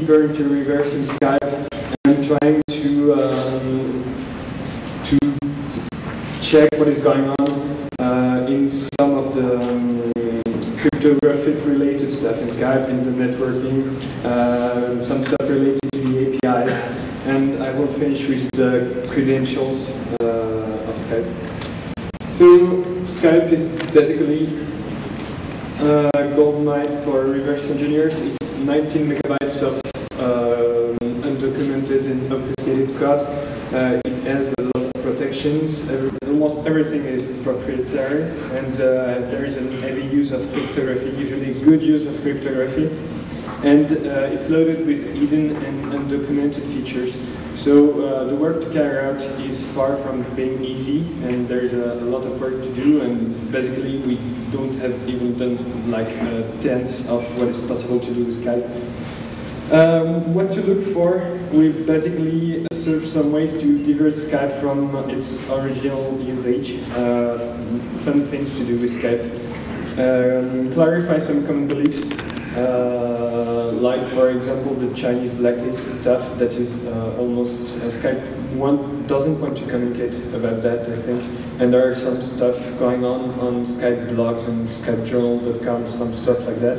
deeper into reverse in Skype and trying to um, to check what is going on uh, in some of the um, cryptographic related stuff in Skype, in the networking, uh, some stuff related to the APIs, and I will finish with the credentials uh, of Skype. So Skype is basically a gold mine for reverse engineers. It's 19 megabytes of um, undocumented and obfuscated code. Uh, it has a lot of protections. Every, almost everything is proprietary, and uh, there is a heavy use of cryptography, usually good use of cryptography. And uh, it's loaded with hidden and undocumented features. So uh, the work to carry out is far from being easy, and there's a, a, lot of work to do, and basically we don't have even done like uh, tenths of what is possible to do with Skype. Um, what to look for, we've basically searched some ways to divert Skype from its original usage, uh, fun things to do with Skype, um, clarify some common beliefs, uh, like for example the Chinese blacklist stuff that is uh, almost uh, Skype one doesn't want to communicate about that I think. And there are some stuff going on on Skype blogs and skypejournal.com some stuff like that.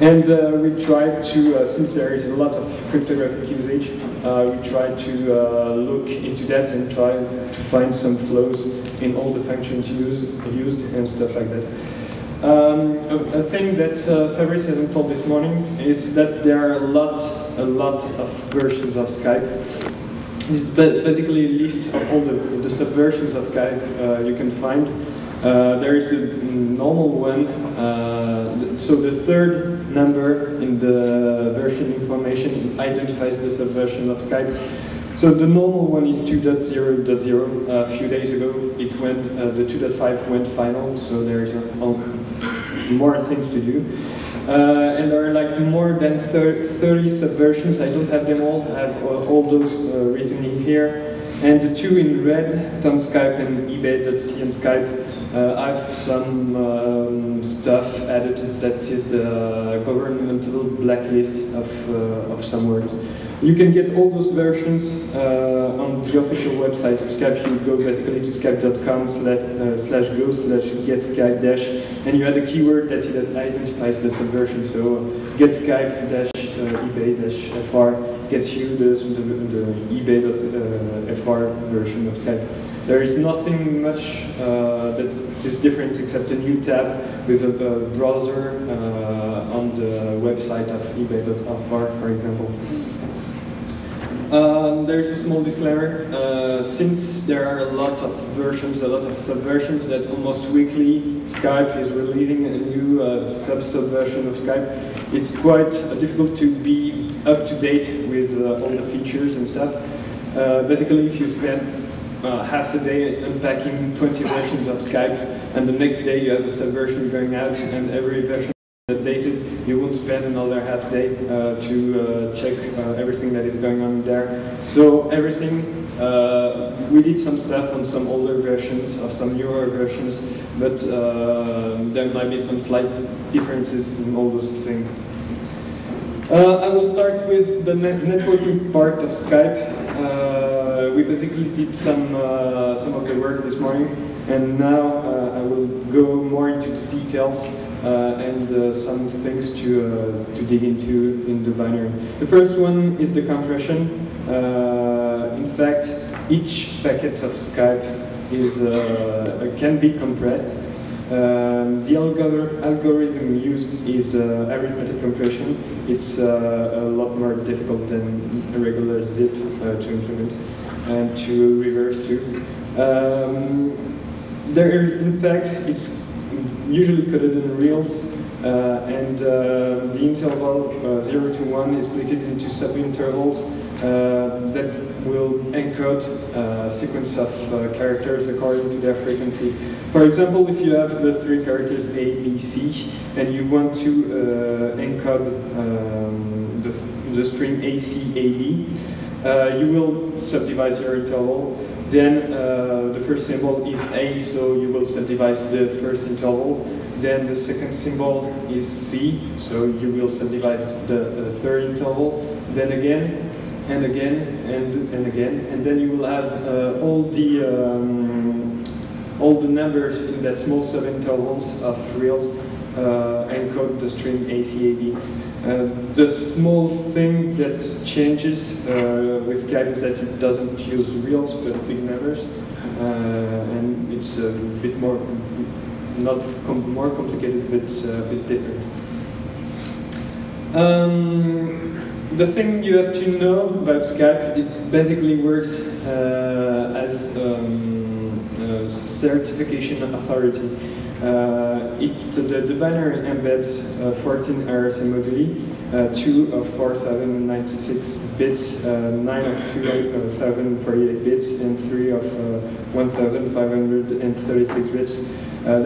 And uh, we tried to, uh, since there is a lot of cryptographic usage, uh, we try to uh, look into that and try to find some flows in all the functions used, used and stuff like that. Um, a, a, thing that uh, Fabrice hasn't told this morning is that there are a lot, a lot of versions of Skype. Is basically a list of all the, the subversions of Skype uh, you can find. Uh, there is the normal one, uh, so the third number in the version information identifies the subversion of Skype. So the normal one is 2.0.0. a few days ago, it went, uh, the 2.5 went final, so there is more things to do. Uh, and there are like more than 30 subversions. I don't have them all. I have uh, all those uh, written in here. And the two in red, Tom Skype and eBay.c and Skype, uh, I have some um, stuff added that is the governmental blacklist of, uh, of some words. You can get all those versions uh, on the official website of Skype. You go basically to skype.com slash, uh, slash go slash get Skype dash, and you add a keyword that identifies the subversion. So get Skype dash uh, eBay dash fr gets you the, the, the eBay.fr version of Skype. There is nothing much uh, that is different except a new tab with a, browser uh, on the website of ebay.fr, for example. Um, there's a small disclaimer. Uh, since there are a lot of versions, a lot of subversions, that almost weekly Skype is releasing a new uh, sub-subversion of Skype, it's quite difficult to be up to date with uh, all the features and stuff. Uh, basically, if you spend uh, half a day unpacking 20 versions of Skype, and the next day you have a subversion going out, and every version updated, you won't spend another half day uh, to uh, check uh, everything that is going on there. So everything, uh, we did some stuff on some older versions of some newer versions, but uh, there might be some slight differences in all those things. I will start with the net networking part of Skype. Uh, we basically did some uh, some of the work this morning, and now uh, I will go more into the details uh, and uh, some things to to dig into in the binary. The first one is the compression. in fact, each packet of Skype is can be compressed um, the algorithm used is uh, arithmetic compression. It's uh, a lot more difficult than a regular zip uh, to implement and to reverse too. Um, there, in fact, it's usually coded in reals, Uh, and uh, the interval uh, 0 to 1 is split into subintervals uh, that will encode a sequence of uh, characters according to their frequency. For example, if you have the three characters A, B, C, and you want to uh, encode um, the, the string ACAB, uh, you will subdivide your interval. Then uh, the first symbol is A, so you will subdivide the first interval. Then the second symbol is C, so you will subdivide the, the third interval. Then again, and again, and, and again, and then you will have uh, all the um, all the numbers in that small subintervals of reals uh, encode the string ACAB. Uh, the small thing that changes uh, with Skype is that it doesn't use reals but big numbers, uh, and it's a bit more not com more complicated, but uh, a bit different. Um, the thing you have to know about Skype, it basically works uh, as um, a certification authority. Uh, it, the, the binary embeds uh, 14 RSA moduli, uh, 2 of 4096 bits, uh, 9 of 2048 bits, and 3 of uh, 1536 bits. Uh,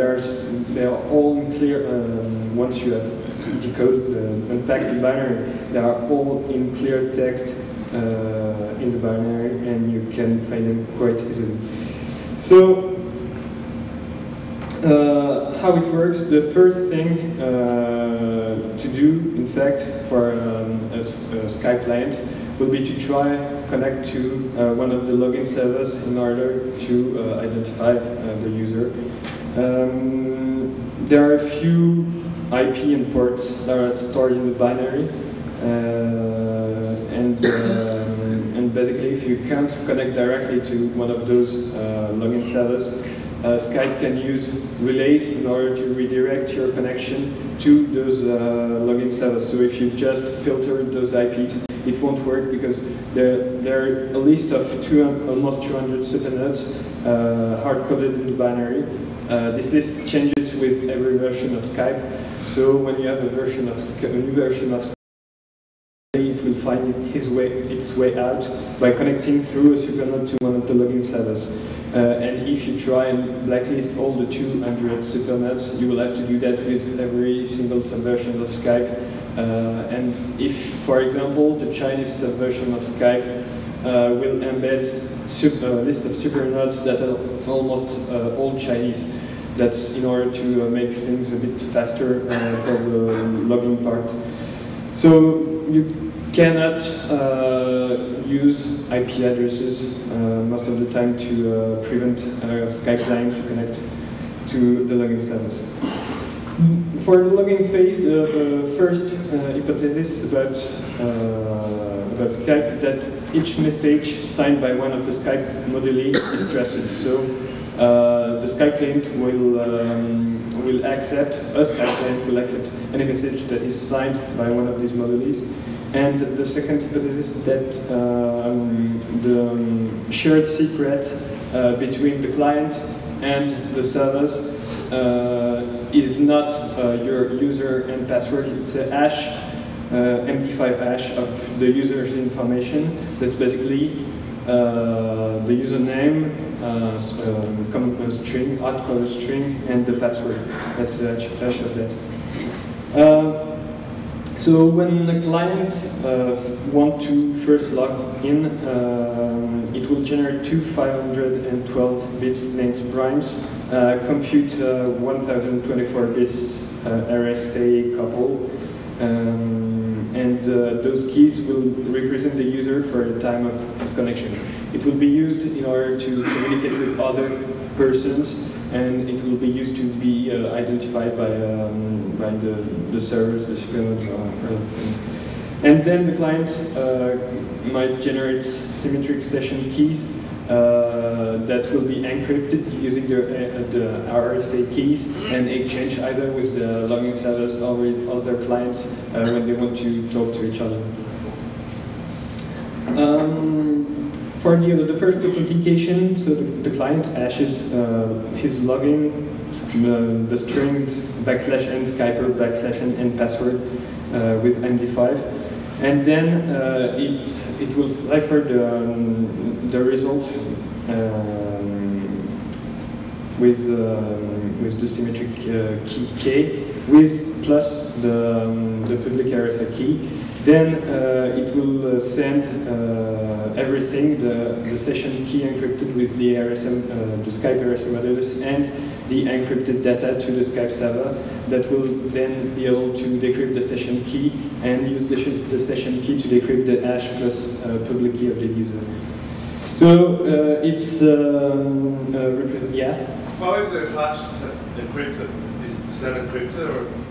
they are all clear once you have decode, uh, unpack the binary. They are all in clear text uh, in the binary, and you can find them quite easily. So, uh, how it works, the first thing uh, to do, in fact, for um, a, a, Skype client will be to try connect to uh, one of the login servers in order to uh, identify uh, the user. Um, there are a few IP and ports that are stored in the binary, uh, and um, and basically, if you can't connect directly to one of those login servers, uh, Skype can use relays in order to redirect your connection to those uh, login servers. So if you just filter those IPs, it won't work because there, there are a list of two, almost 200 supernodes uh, hard-coded in the binary. Uh, this list changes with every version of Skype. So when you have a version of a new version of Skype, it will find his way, its way out by connecting through a supernode to one of the login servers. Uh, and if you try and blacklist all the 200 supernodes, you will have to do that with every single subversion of Skype. Uh, and if, for example, the Chinese subversion of Skype uh, will embed a list of supernodes that are almost uh, all Chinese. That's in order to uh, make things a bit faster uh, for the logging part. So you cannot uh, use IP addresses uh, most of the time to uh, prevent Skype client to connect to the login service. For the login phase, the first hypothesis about, about Skype that each message signed by one of the Skype moduli is trusted. So uh, the Skype client will um, will accept, a Skype client will accept any message that is signed by one of these modules. And the second hypothesis is that um, the um, shared secret uh, between the client and the servers uh, is not uh, your user and password, it's a hash, uh, MD5 hash of the user's information. That's basically uh, the username, uh, um, common string, hardcoded string, and the password. That's the hash of that. So when the client uh, want to first log in, uh, it will generate two 512 bits length primes, uh, compute uh, 1024 bits uh, RSA couple, um, and uh, those keys will represent the user for the time of this connection. It will be used in order to communicate with other persons and it will be used to be uh, identified by, um, by the, the servers, the or anything. And then the client uh, might generate symmetric session keys uh, that will be encrypted using the, uh, the RSA keys and exchange either with the login servers or with other clients uh, when they want to talk to each other. Um, for the, the first authentication, so the, the client hashes uh, his login uh, the strings backslash n Skyper backslash n, n password uh, with MD5. And then uh, it, it will cipher the, um, the result um, with, um, with the symmetric uh, key k with plus the, um, the public RSA key. Then uh, it will uh, send uh, everything, the, the session key encrypted with the RSM, the Skype RSM modulus and the encrypted data to the Skype server that will then be able to decrypt the session key and use the, the session key to decrypt the hash plus public key of the user. So uh, it's um, uh, yeah. How is the hash encrypted? Is it set encrypted or?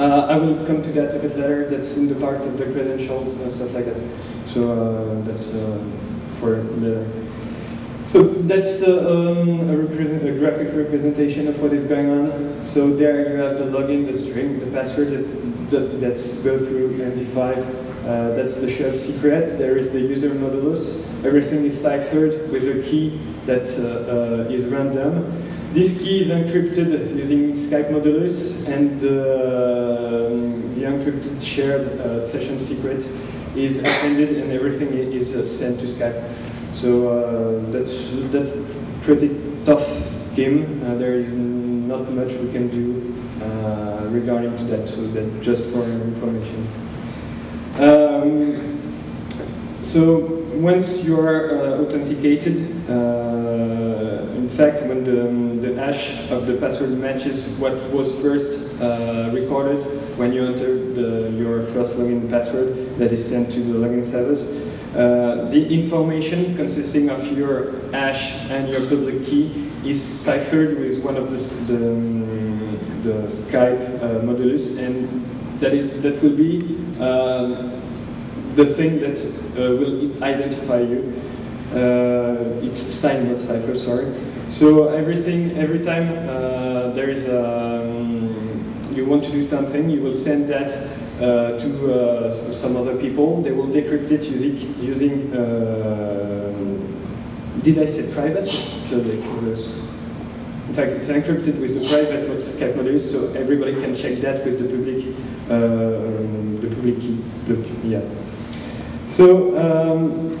Uh, I will come to that a bit later. That's in the part of the credentials and stuff like that. So uh, that's uh, for later. So that's uh, um, a, a, graphic representation of what is going on. So there you have the login, the string, the password that, that, that's go through MD5. Uh, that's the shared secret. There is the user modulus. Everything is ciphered with a key that uh, is random. This key is encrypted using Skype modulus, and uh, the encrypted shared uh, session secret is appended, and everything is uh, sent to Skype. So uh, that's that's pretty tough scheme. Uh, there is not much we can do uh, regarding to that. So that just for information. Um, so once you are authenticated, fact, when the, um, the hash of the password matches what was first uh, recorded when you enter the, your first login password that is sent to the login servers, uh, the information consisting of your hash and your public key is ciphered with one of the, the, um, the Skype uh, modulus, and that is that will be uh, the thing that uh, will identify you. Uh, it's signed, not cipher, sorry. So everything, every time there is a, um, you want to do something, you will send that uh, to uh, some other people. They will decrypt it using, using uh, did I say private? Public. In fact, it's encrypted with the private Skype modulus, so everybody can check that with the public, the public key. Yeah. So, um,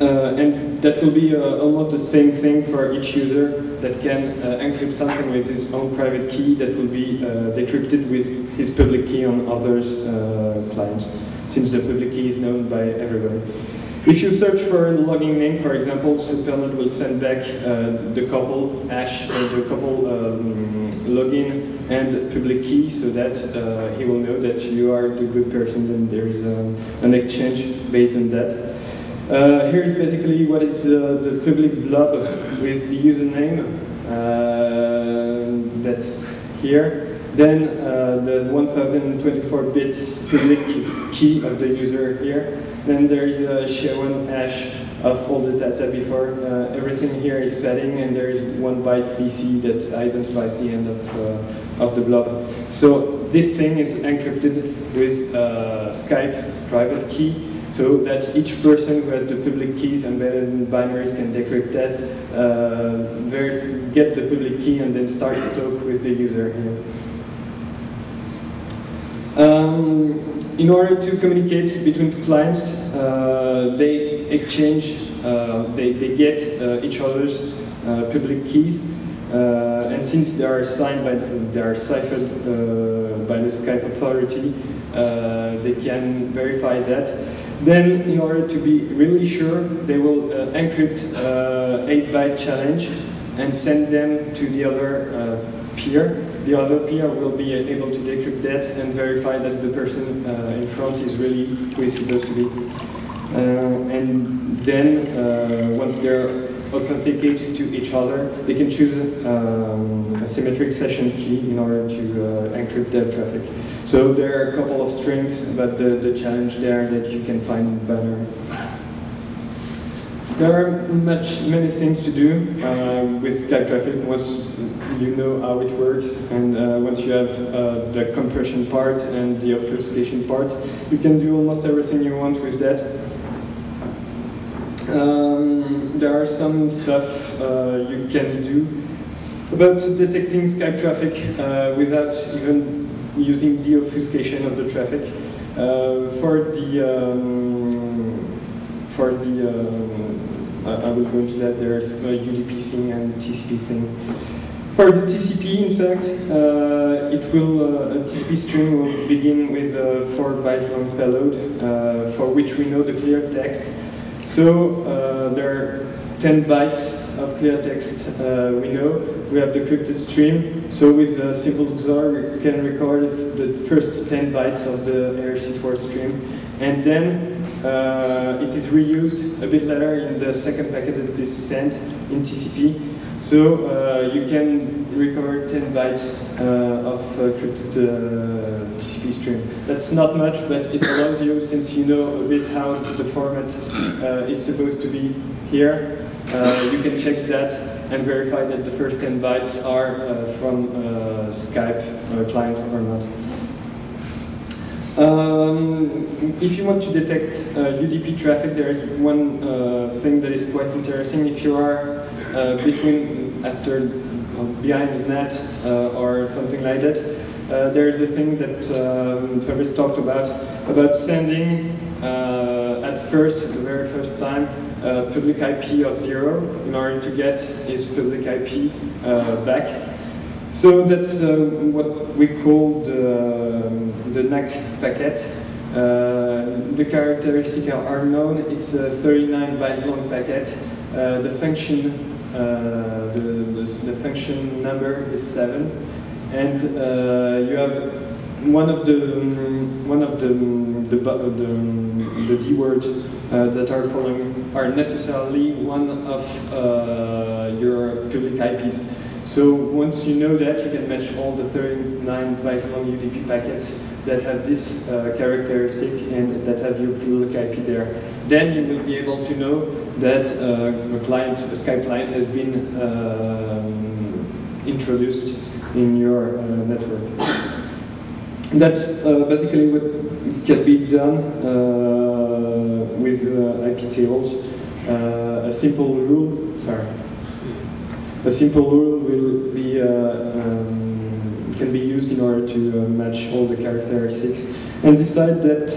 uh, and that will be uh, almost the same thing for each user that can uh, encrypt something with his own private key that will be uh, decrypted with his public key on others' uh, clients, since the public key is known by everybody. If you search for a logging name, for example, Supernode will send back uh, the couple hash, the couple um, login and public key so that he will know that you are the good person and there is um, an exchange based on that. Uh, here is basically what is uh, the public blob with the username. Uh, that's here. Then uh, the 1024 bits public key of the user here. Then there is a SHA-1 hash of all the data before. Uh, everything here is padding and there is one byte BC that identifies the end of, uh, of the blob. So this thing is encrypted with Skype private key so that each person who has the public keys embedded in binaries can decrypt that, uh, get the public key, and then start to talk with the user here. Um, in order to communicate between two clients, uh, they exchange, uh, they, they get uh, each other's uh, public keys, uh, and since they are signed by, the, they are ciphered by the Skype authority, they can verify that. Then, in order to be really sure, they will uh, encrypt 8-byte uh, challenge and send them to the other uh, peer. The other peer will be able to decrypt that and verify that the person in front is really who is supposed to be. and then, once they're authenticated to each other, they can choose um, a symmetric session key in order to uh, encrypt their traffic. So there are a couple of strings but the, the challenge there that you can find in banner. There are much, many things to do uh, with Skype traffic once you know how it works and uh, once you have uh, the compression part and the obfuscation part, you can do almost everything you want with that. Um, there are some stuff uh, you can do about detecting Skype traffic uh, without even using the obfuscation of the traffic. Uh, for the um, for the um, I, I will go into that. There's UDP thing and TCP thing. For the TCP, in fact, uh, it will uh, a TCP stream will begin with a four byte long payload uh, for which we know the clear text. So uh, there are 10 bytes of clear text uh, we know. We have the encrypted stream. So with a simple XOR, we can record the first 10 bytes of the ERC4 stream. And then uh, it is reused a bit later in the second packet that is sent in TCP. So uh, you can recover 10 bytes uh, of encrypted uh, TCP stream. That's not much, but it allows you, since you know a bit how the format uh, is supposed to be here, uh, you can check that and verify that the first 10 bytes are uh, from uh, Skype client or not. Um, if you want to detect UDP traffic, there is one thing that is quite interesting. If you are between after behind the net uh, or something like that. Uh, there's the thing that um, Fabrice talked about, about sending uh, at first, the very first time, uh, public IP of zero in order to get his public IP uh, back. So that's uh, what we call the, um, the NAC packet. Uh, the characteristics are known. It's a 39 byte long packet. Uh, the function the, the, the, function number is seven, and you have one of the one of the the, the, the D words uh, that are following are necessarily one of uh, your public IPs. So once you know that, you can match all the 39 byte long UDP packets that have this uh, characteristic and that have your public IP there. Then you will be able to know that uh, a client, a Skype client, has been um, introduced in your uh, network. That's uh, basically what can be done uh, with uh, IP tables. Uh, a simple rule, sorry, a simple rule will be uh, um, can be used in order to uh, match all the characteristics and decide that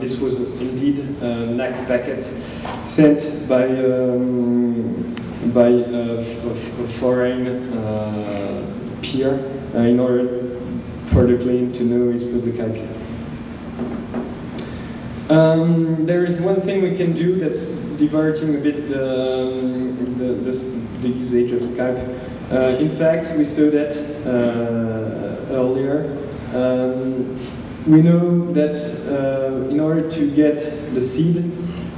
this was indeed a NAC packet sent by um, by a, a foreign peer in order for the client to know its public IP. Um, there is one thing we can do that's diverting a bit um, the, the, the, usage of Skype. Uh, in fact, we saw that uh, earlier. Um, we know that uh, in order to get the seed,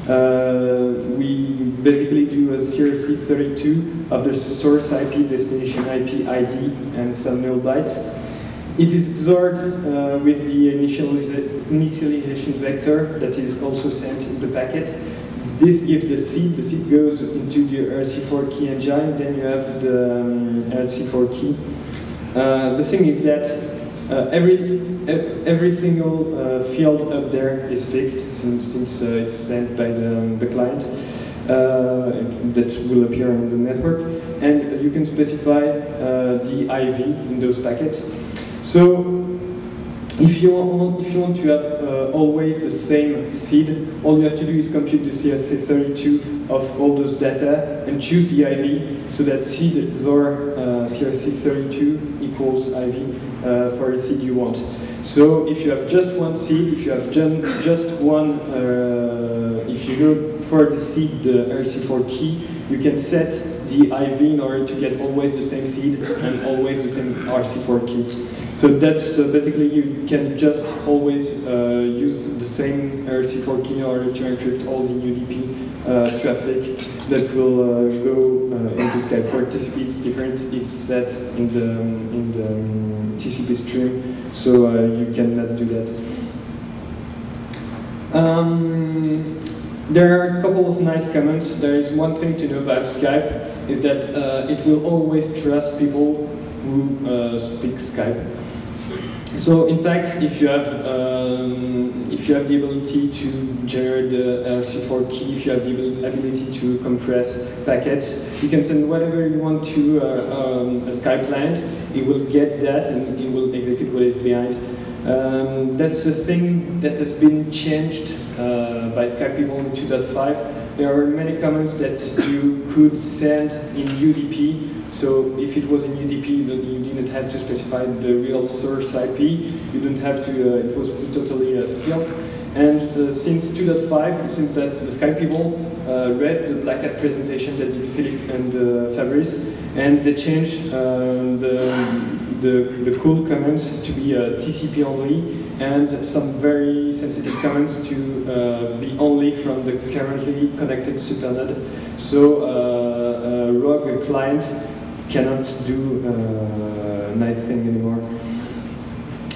uh, we basically do a CRC32 of the source IP, destination IP, ID, and some null bytes. It is XORed uh, with the initialization vector that is also sent in the packet. This gives the seed, the seed goes into the RC4 key engine, then you have the um, ERC4 key. Uh, the thing is that uh, every every single uh, field up there is fixed since, since uh, it's sent by the, um, the client uh, that will appear on the network, and you can specify the IV in those packets. So if you want, if you want to have uh, always the same seed, all you have to do is compute the CRC32 of all those data and choose the IV so that seed XOR uh, CRC32 equals IV uh, for the seed you want. So if you have just one seed, if you have just one, uh, if you go for the seed, the RC4 key, you can set the IV in order to get always the same seed and always the same RC4 key. So that's uh, basically you can just always uh, use the same RC4 key in order to encrypt all the UDP uh, traffic that will uh, go uh, into Skype. For TCP it's different, it's set in the, in the um, TCP stream, so you cannot do that. Um, there are a couple of nice comments. There is one thing to know about Skype, is that it will always trust people who speak Skype. So in fact, if you have um, if you have the ability to generate the RC4 key, if you have the ability to compress packets, you can send whatever you want to uh, um, a Skype client. It will get that and it will execute what is behind. Um, that's a thing that has been changed uh, by Skype people in 2.5. There are many comments that you could send in UDP so if it was in UDP, you didn't have to specify the real source IP. You didn't have to, uh, it was totally uh, stealth. And uh, since 2.5, it seems that the Skype people uh, read the Black Hat presentation that did Philippe and uh, Fabrice, and they changed uh, the, the, the cool comments to be TCP only, and some very sensitive comments to be only from the currently connected supernode. So a rogue client cannot do uh, nice thing anymore.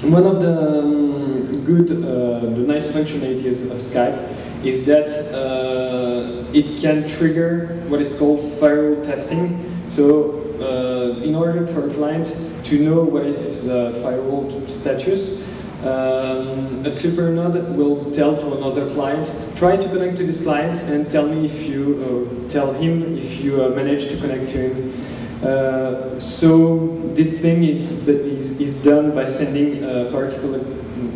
One of the um, good, uh, the nice functionalities of Skype is that uh, it can trigger what is called firewall testing. So uh, in order for a client to know what is his uh, firewall status, um, a supernode will tell to another client, try to connect to this client and tell me if you, uh, tell him if you uh, manage to connect to him. So this thing is, that is, is done by sending a particular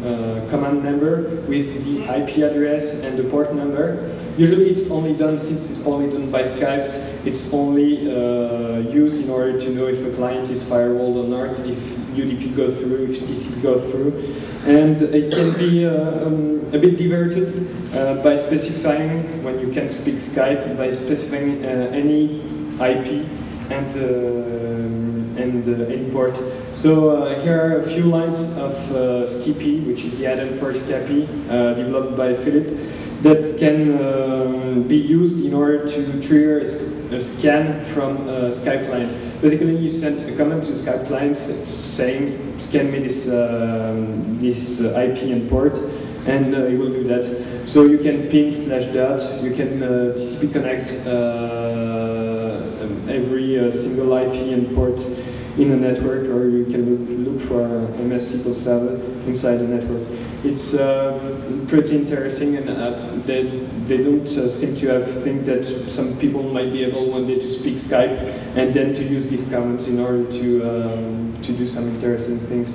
uh, command number with the IP address and the port number. Usually it's only done, since it's only done by Skype, it's only uh, used in order to know if a client is firewalled or not, if UDP goes through, if TCP goes through. And it can be uh, um, a bit diverted uh, by specifying, when you can speak Skype, by specifying uh, any IP and, uh, and uh, import. So uh, here are a few lines of Skippy, which is the add-on for Scapy, developed by Philip, that can be used in order to trigger a scan from a Skype client. Basically, you send a comment to Skype client saying, scan me this, um, this uh, IP and port, and uh, it will do that. So you can ping slash dot, you can uh, TCP connect every uh, single IP and port in a network, or you can look, look for a MS SQL server inside the network. It's uh, pretty interesting, and uh, they, they don't uh, seem to have think that some people might be able one day to speak Skype and then to use these comments in order to, um, to do some interesting things.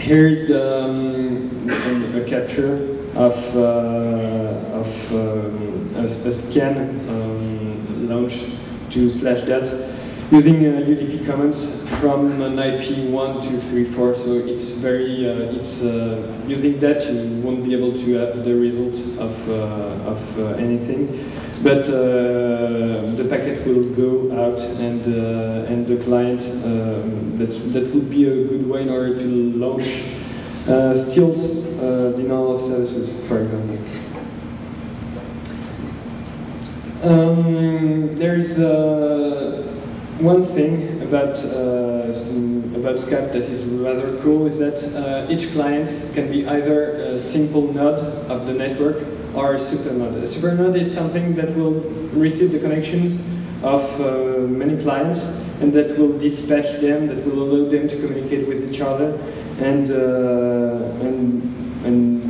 Here is the, um, a capture of, uh, of um, a, scan um, launch to slash that using uh, UDP commands from an IP 1234. So it's very, uh, it's uh, using that you won't be able to have the result of, uh, of uh, anything. But uh, the packet will go out and, and the client, um, that, that would be a good way in order to launch uh, steals denial of services, for example. Um, there's uh, one thing about uh, about Skype that is rather cool is that uh, each client can be either a simple node of the network or a super node. A super node is something that will receive the connections of uh, many clients and that will dispatch them, that will allow them to communicate with each other and uh, and and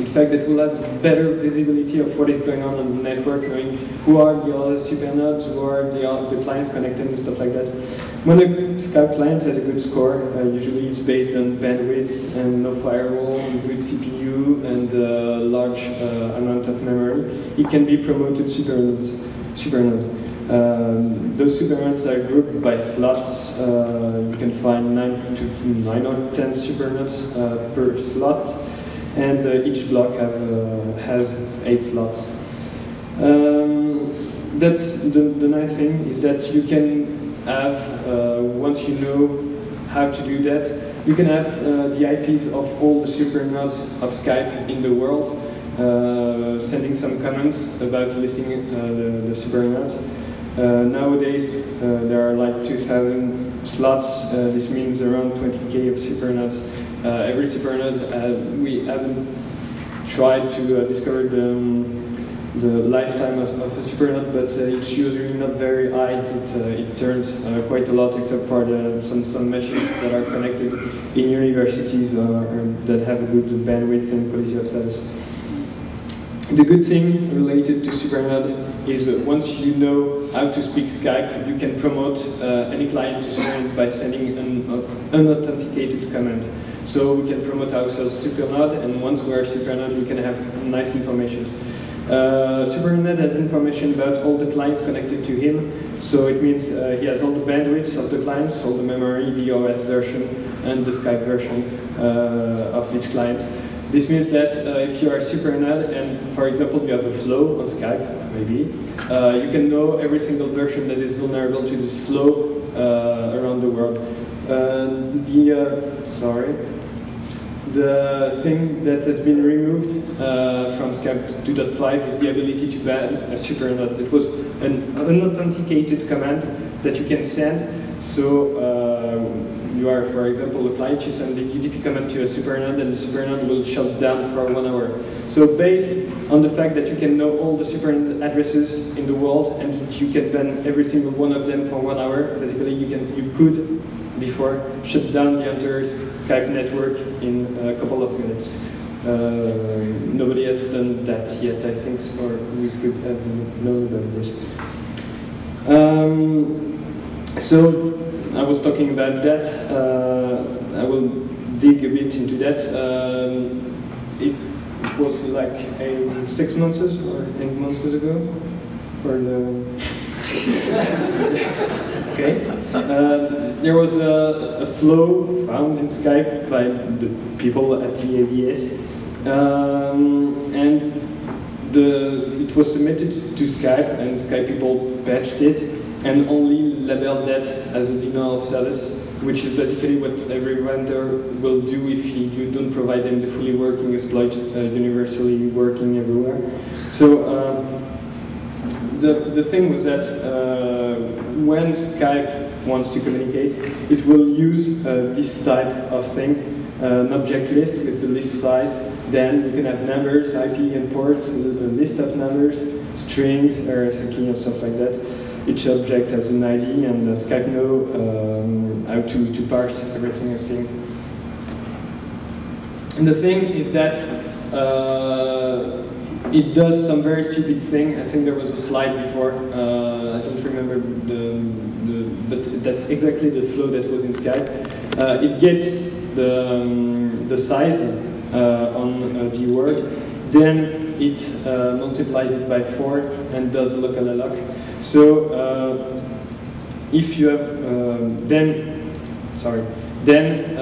in fact, it will have better visibility of what is going on on the network, knowing who are the other supernodes, who are the, the clients connected and stuff like that. When a Skype client has a good score, uh, usually it's based on bandwidth and no firewall, and good CPU, and a uh, large uh, amount of memory, it can be promoted supernodes. supernode. Um, those supernodes are grouped by slots. Uh, you can find nine to nine or ten supernodes uh, per slot and uh, each block have, uh, has eight slots. Um, that's the, the nice thing is that you can have, uh, once you know how to do that, you can have uh, the IPs of all the super nodes of Skype in the world, uh, sending some comments about listing uh, the, the super nodes. nowadays, there are like 2,000 slots. this means around 20k of super nodes uh, every supernode, uh, we haven't tried to uh, discover the, um, the lifetime of, of a supernode, but uh, it's usually not very high. It, uh, it turns uh, quite a lot, except for the, some, some that are connected in universities uh, that have a good bandwidth and quality of service. The good thing related to SuperNode is that once you know how to speak Skype, you can promote uh, any client to SuperNode by sending an unauthenticated command. So we can promote ourselves SuperNode, and once we are SuperNode, we can have nice information. Uh, SuperNode has information about all the clients connected to him, so it means uh, he has all the bandwidths of the clients, all the memory, the OS version, and the Skype version uh, of each client. This means that uh, if you are SuperNode and, for example, you have a flow on Skype, maybe, uh, you can know every single version that is vulnerable to this flow uh, around the world. The, uh, sorry, the thing that has been removed uh, from Skype 2.5 is the ability to ban a SuperNode. It was an unauthenticated command that you can send, so you are, for example, a client, you send the UDP command to a supernode and the supernode will shut down for one hour. So based on the fact that you can know all the supernode addresses in the world and you can ban every single one of them for one hour, basically you can you could before shut down the entire Skype network in a couple of minutes. Uh, nobody has done that yet, I think, or we could have known about this. Um, so I was talking about that. Uh, I will dig a bit into that. Um, it was like a, six months or eight months ago for the. okay. Uh, there was a, a, flow found in Skype by the people at the AVS, um, and the, it was submitted to Skype, and Skype people patched it, and only labeled that as a denial of service, which is basically what every vendor will do if you don't provide them the fully working exploit uh, universally working everywhere. So um, the, the thing was that uh, when Skype wants to communicate, it will use uh, this type of thing, uh, an object list with the list size. Then you can have numbers, IP and ports, a list of numbers, strings, RSA and stuff like that each object has an ID and uh, Skype know um, how to, to parse everything you see. And the thing is that uh, it does some very stupid thing. I think there was a slide before. Uh, I don't remember the, the, but that's exactly the flow that was in Skype. Uh, it gets the, um, the size uh, on uh, the word, then it uh, multiplies it by four and does local alloc. So uh, if you have um, then, sorry, then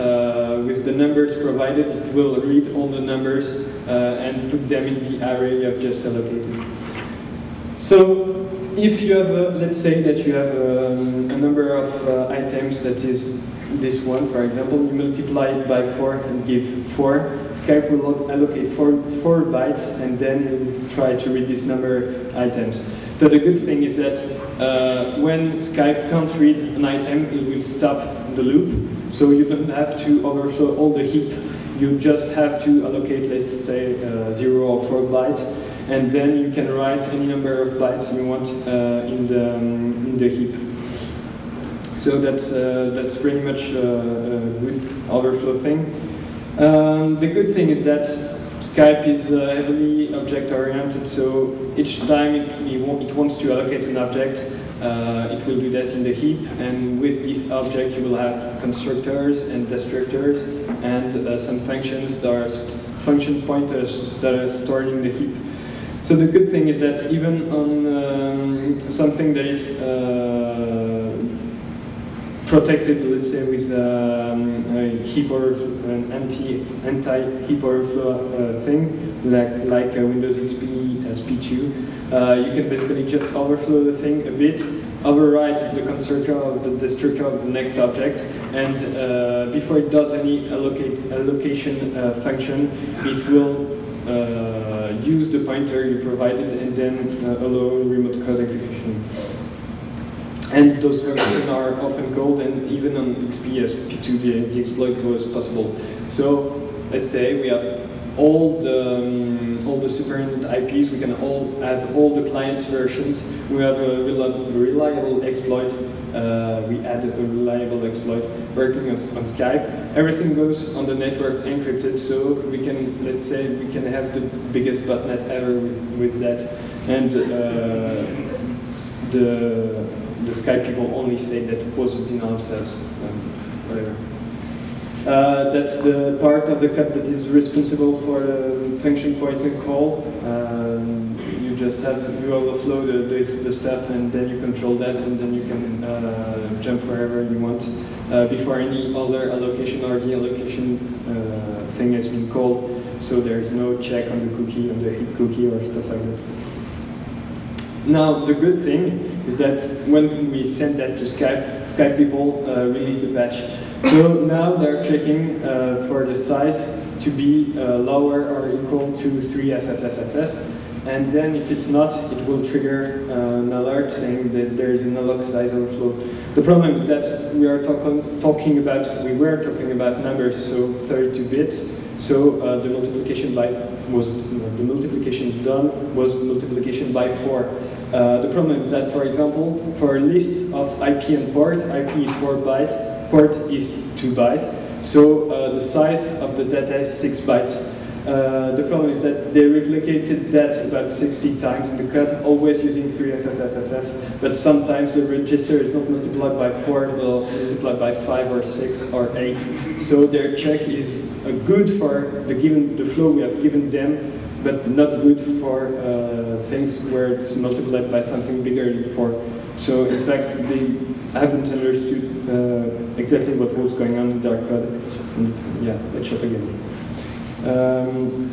with the numbers provided, it will read all the numbers and put them in the array you have just allocated. So if you have, a, let's say that you have um, a number of uh, items that is this one, for example, you multiply it by 4 and give 4. Skype will allocate 4, four bytes and then you try to read this number of items. But the good thing is that uh, when Skype can't read an item, it will stop the loop. So you don't have to overflow all the heap. You just have to allocate, let's say, uh, 0 or 4 bytes. And then you can write any number of bytes you want uh, in, the, um, in the heap. So that's, uh, that's pretty much uh, a good overflow thing. Um, the good thing is that Skype is uh, heavily object-oriented, so each time it, it, wants to allocate an object, uh, it will do that in the heap, and with this object you will have constructors and destructors, and uh, some functions that are function pointers that are stored in the heap. So the good thing is that even on um, something that is uh, protected, let's say, with um, a heap an anti anti heap overflow uh, thing, like like Windows XP SP2. Uh, you can basically just overflow the thing a bit, override the constructor of the destructor of the next object, and uh, before it does any allocate allocation uh, function, it will uh, use the pointer you provided and then allow remote code execution. And those functions are often called, and even on XP SP2, the, the exploit was possible. So let's say we have all the um, all the superintendent IPs. We can all add all the clients versions. We have a reliable exploit. Uh, we add a reliable exploit working on, on Skype. Everything goes on the network encrypted, so we can let's say we can have the biggest botnet ever with with that, and uh, the the Skype people only say that it was denial says um, whatever. Uh, that's the part of the code that is responsible for the function point pointer call. Um, you just have you overflow the, the, the stuff and then you control that and then you can uh, jump wherever you want uh, before any other allocation or deallocation uh, thing has been called. So there is no check on the cookie, on the hit cookie or stuff like that. Now, the good thing is that when we send that to Skype, Skype people uh, release the patch. So now they're checking uh, for the size to be uh, lower or equal to 3FFFFF. And then if it's not, it will trigger uh, an alert saying that there is an alloc size overflow. The problem is that we are talk talking about, we were talking about numbers, so 32 bits. So uh, the multiplication by was the multiplication done was multiplication by four. Uh, the problem is that, for example, for a list of IP and port, IP is 4 byte, port is 2 byte, so uh, the size of the data is 6 bytes. Uh, the problem is that they replicated that about 60 times in the code, always using 3FFFFF, but sometimes the register is not multiplied by 4, but multiplied by 5 or 6 or 8. So their check is uh, good for the given the flow we have given them, but not good for uh, things where it's multiplied by something bigger than before. So in fact, they haven't understood uh, exactly what was going on in their code. And yeah, let's shut again. Um,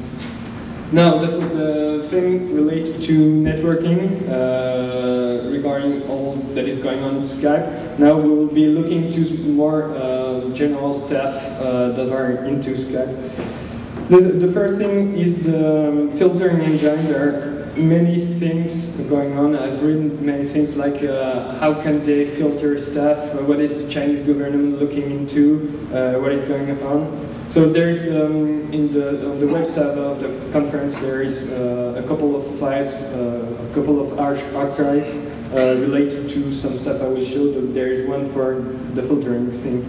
now, that was the thing related to networking uh, regarding all that is going on in Skype. Now we will be looking to more uh, general stuff uh, that are into Skype. The, the first thing is the filtering engine. There are many things going on. I've written many things like uh, how can they filter stuff, what is the Chinese government looking into, uh, what is going on. So there is um, in the on the website of the conference there is uh, a couple of files, uh, a couple of arch archives uh, related to some stuff I will show. There is one for the filtering thing.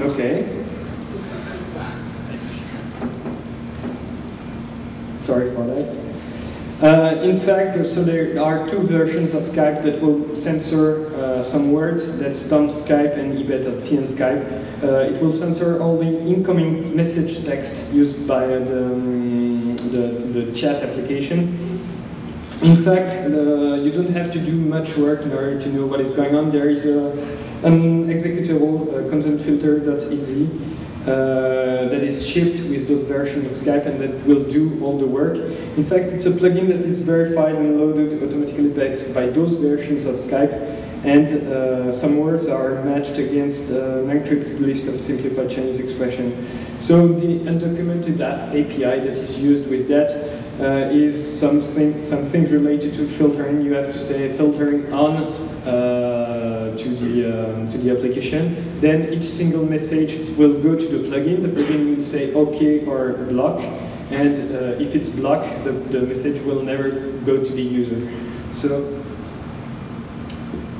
Okay. Sorry for that. Uh, in fact, so there are two versions of Skype that will censor uh, some words. That's Tom Skype and ebet.cn Skype. Uh, it will censor all the incoming message text used by the, um, the, the, chat application. In fact, uh, you don't have to do much work in order to know what is going on. There is a, an executable uh, content filter.exe uh, that is shipped with those versions of Skype and that will do all the work. In fact, it's a plugin that is verified and loaded automatically by, by those versions of Skype and uh, some words are matched against uh, an encrypted list of simplified Chinese expression. So the undocumented API that is used with that uh, is something, some things related to filtering. You have to say filtering on uh, to the um, to the application. Then each single message will go to the plugin. The plugin will say OK or block, and uh, if it's blocked, the, the message will never go to the user. So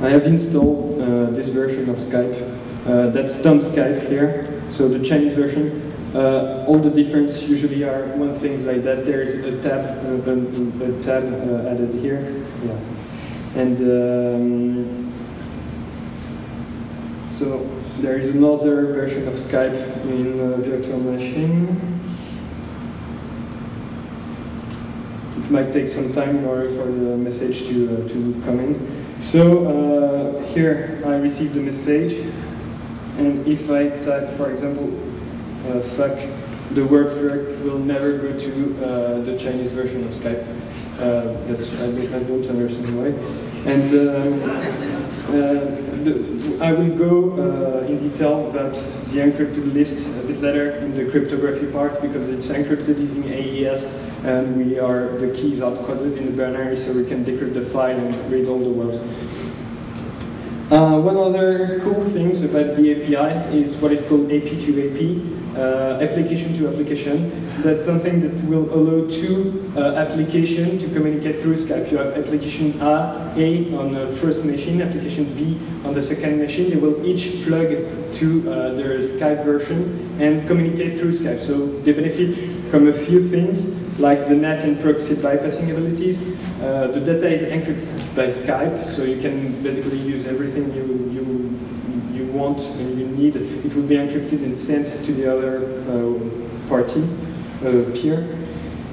I have installed uh, this version of Skype. Uh, that's Tom Skype here. So the Chinese version. Uh, all the difference usually are one things like that. There is a tab, uh, a, a tab uh, added here, yeah. And um, so there is another version of Skype in uh, virtual machine. It might take some time in order for the message to uh, to come in. So uh, here I received the message, and if I type, for example, uh, fuck, the word fuck will never go to uh, the Chinese version of Skype. Uh, that's I, I don't understand why. And the, I will go uh, in detail about the encrypted list a bit later in the cryptography part because it's encrypted using AES and we are the keys are coded in the binary so we can decrypt the file and read all the words. Uh, one other cool thing about the API is what is called AP2AP. Uh, application to application. That's something that will allow two uh, applications to communicate through Skype. You have application A, A on the first machine, application B on the second machine. They will each plug to uh, their Skype version and communicate through Skype. So they benefit from a few things, like the NAT and proxy bypassing abilities. Uh, the data is encrypted by Skype, so you can basically use everything you, you want and you need, it will be encrypted and sent to the other uh, party, uh, peer.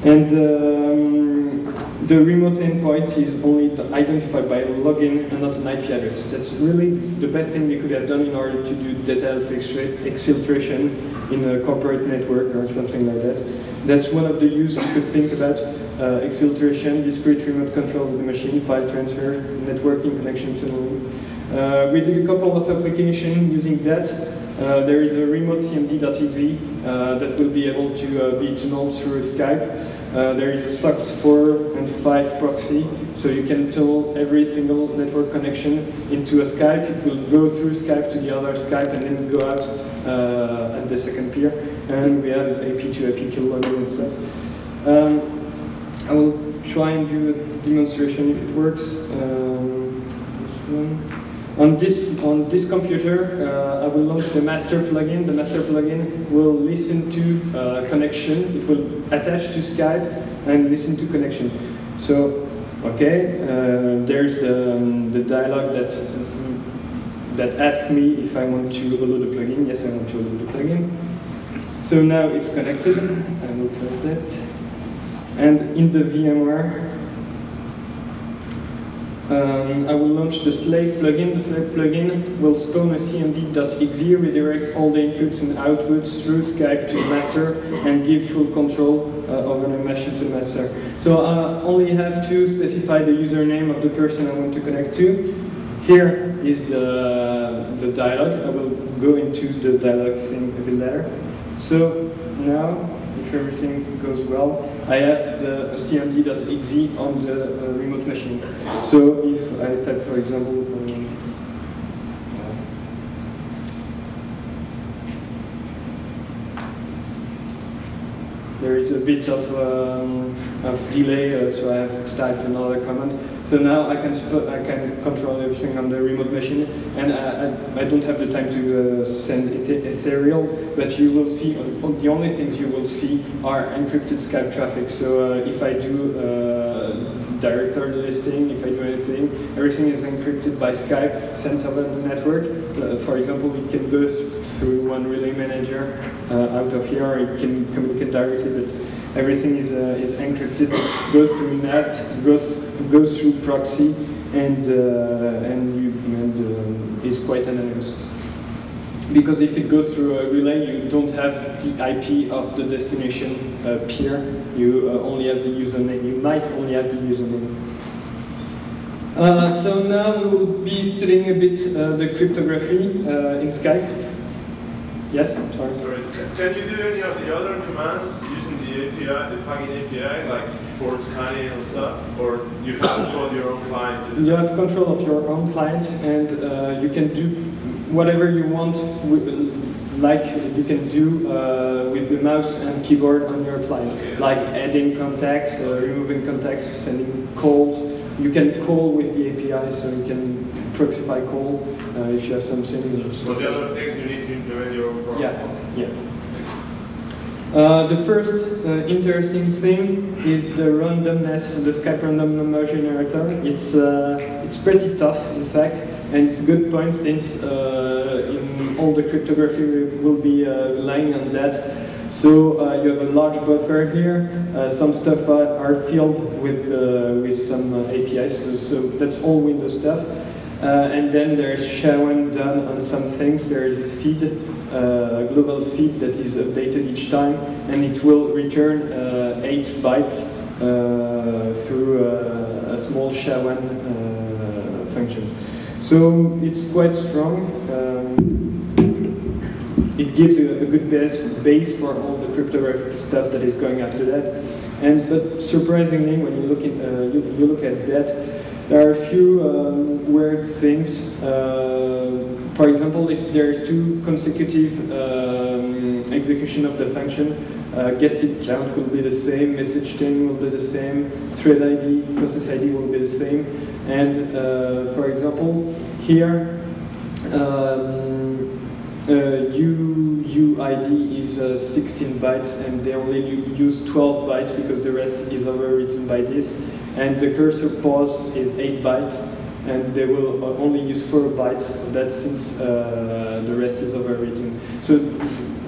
And um, the remote endpoint is only identified by a login and not an IP address. That's really the best thing you could have done in order to do data exfiltration in a corporate network or something like that. That's one of the use you could think about. Uh, exfiltration, discrete remote control of the machine, file transfer, networking connection tunneling. Uh, we did a couple of applications using that. Uh, there is a remote cmd.exe uh, that will be able to uh, be tunneled through Skype. Uh, there is a SOCKS 4 and 5 proxy, so you can tunnel every single network connection into a Skype. It will go through Skype to the other Skype and then go out uh, at the second peer. And we have AP to AP kill and stuff. Um, I will try and do a demonstration if it works. Um. On this, on this computer, uh, I will launch the master plugin. The master plugin will listen to uh, connection. It will attach to Skype and listen to connection. So, okay, uh, there's the, um, the dialog that that asks me if I want to load the plugin. Yes, I want to load the plugin. So now it's connected. I will close that. And in the VMware, um, I will launch the slave plugin. The slave plugin will spawn a cmd.exe, redirects all the inputs and outputs through Skype to the master and give full control uh, over the machine to the master. So I only have to specify the username of the person I want to connect to. Here is the, the dialog. I will go into the dialog thing a bit later. So now if everything goes well, I have the cmd.exe on the uh, remote machine. So if I type, for example, um, there is a bit of, um, of delay, uh, so I have to type another command. So now I can I can control everything on the remote machine, and I, I, I don't have the time to uh, send ethereal, but you will see, the only things you will see are encrypted Skype traffic. So uh, if I do uh, directory listing, if I do anything, everything is encrypted by Skype, sent over the network. Uh, for example, it can go through one relay manager uh, out of here, it can communicate directly, but everything is, uh, is encrypted, goes through NAT, goes goes through proxy and, uh, and, you, and uh, is quite anonymous. Because if it goes through a relay, you don't have the IP of the destination uh, peer. You uh, only have the username. You might only have the username. Uh, so now we will be studying a bit the cryptography in Skype. Yes, I'm sorry. Sorry. Can you do any of the other commands using the API, the plugin API, like port scanning and stuff, or you have control of your own client? You have control of your own client, and uh, you can do whatever you want. like you can do uh, with the mouse and keyboard on your client, okay. like adding contacts, uh, removing contacts, sending calls. You can call with the API, so you can proxify call uh, if you have something. So the other things you need to implement your own program. Yeah, yeah. Uh, the first uh, interesting thing is the randomness, the Skype random number generator. It's, uh, it's pretty tough, in fact, and it's a good point since uh, in all the cryptography we will be uh, relying on that. So uh, you have a large buffer here. some stuff are, filled with, with some APIs, so, so, that's all Windows stuff. and then there's SHA-1 done on some things. There is a seed uh, global seed that is updated each time, and it will return uh, 8 bytes uh, through a small SHA-1 function. So it's quite strong. It gives a, a, good base, base for all the cryptographic stuff that is going after that. And but surprisingly, when you look, in, uh, you, you, look at that, there are a few um, weird things. Uh, For example, if there's two consecutive um, execution of the function, uh, get tip count will be the same, message chain will be the same, thread ID, process ID will be the same. And uh, for example, here, um, uh, U, UID is uh, 16 bytes and they only use 12 bytes because the rest is overwritten by this. And the cursor pause is 8 bytes and they will only use 4 bytes, of that since uh, the rest is overwritten. So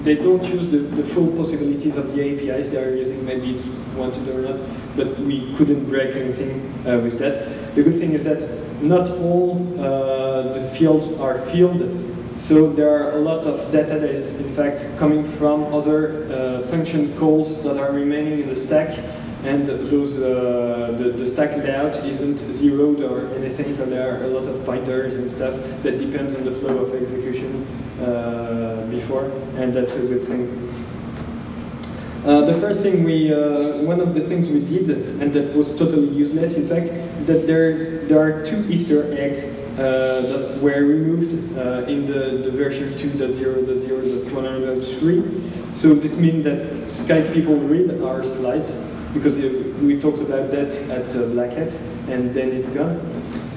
they don't use the, the, full possibilities of the APIs they are using, maybe it's wanted or not, but we couldn't break anything uh, with that. The good thing is that not all uh, the fields are filled, so there are a lot of data that is in fact coming from other uh, function calls that are remaining in the stack, and those uh, the, the, stack layout isn't zeroed or anything, so there are a lot of pointers and stuff that depends on the flow of execution uh, before, and that's a good thing. Uh, the first thing we, uh, one of the things we did, and that was totally useless in fact, is that there, there are two Easter eggs that were removed uh, in the, the version 2.0.0.103. So it means that Skype people read our slides, because we talked about that at uh, Black Hat, and then it's gone.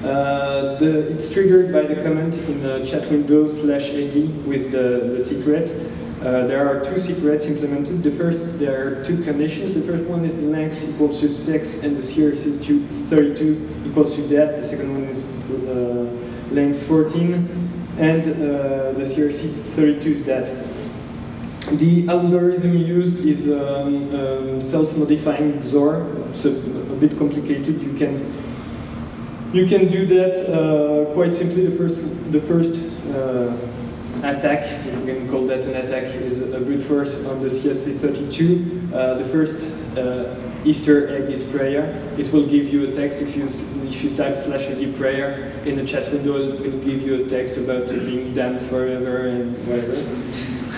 Uh, the, it's triggered by the comment in the chat window slash AD with the, the secret. Uh, there are two secrets implemented. The first, there are two conditions. The first one is the length equals to 6 and the CRC 32 equals to that. The second one is uh, length 14 and uh, the CRC 32 is that. The algorithm used is um, um, self-modifying XOR. It's a, a, bit complicated. You can you can do that uh, quite simply. The first the first uh, attack, if we can call that an attack, is a brute force on the CRC32. Uh, the first uh, Easter egg is prayer. It will give you a text if you if you type slash ad prayer in the chat window. It will give you a text about being damned forever and whatever.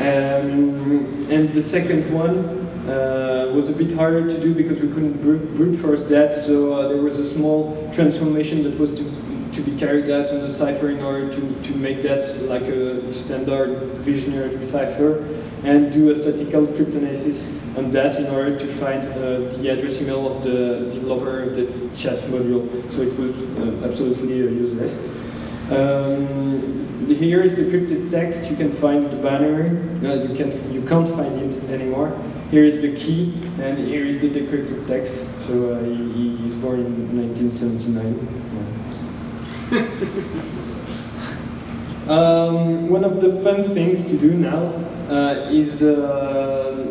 Um, and the second one uh, was a bit harder to do because we couldn't brute force that. So uh, there was a small transformation that was to to be carried out on the cipher in order to, to make that like a standard visionary cipher and do a statistical cryptanalysis on that in order to find uh, the address email of the developer of the chat module. So it was uh, absolutely uh, useless. Um, here is the encrypted text. You can find the binary. Uh, you can you can't find it anymore. Here is the key, and here is the decrypted text. So uh, he, he's born in 1979. um, one of the fun things to do now is uh,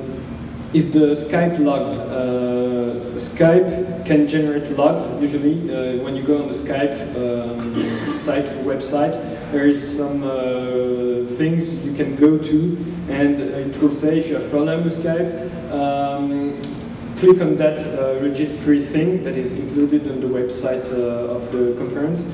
is the Skype logs. Uh, Skype can generate logs. Usually, uh, when you go on the Skype um, site website, there is some uh, things you can go to, and it will say if you have problem with Skype. Um, click on that uh, registry thing that is included on the website uh, of the conference